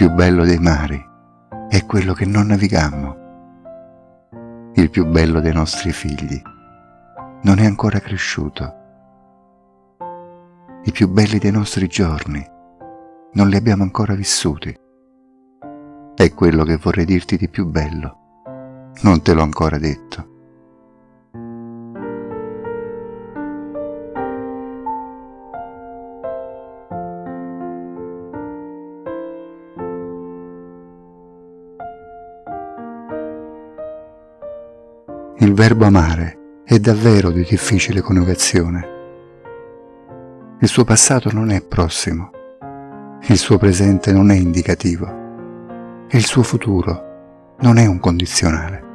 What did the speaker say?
più bello dei mari è quello che non navigammo. Il più bello dei nostri figli non è ancora cresciuto. I più belli dei nostri giorni non li abbiamo ancora vissuti. È quello che vorrei dirti di più bello. Non te l'ho ancora detto. Il verbo amare è davvero di difficile coniugazione. Il suo passato non è prossimo, il suo presente non è indicativo il suo futuro non è un condizionale.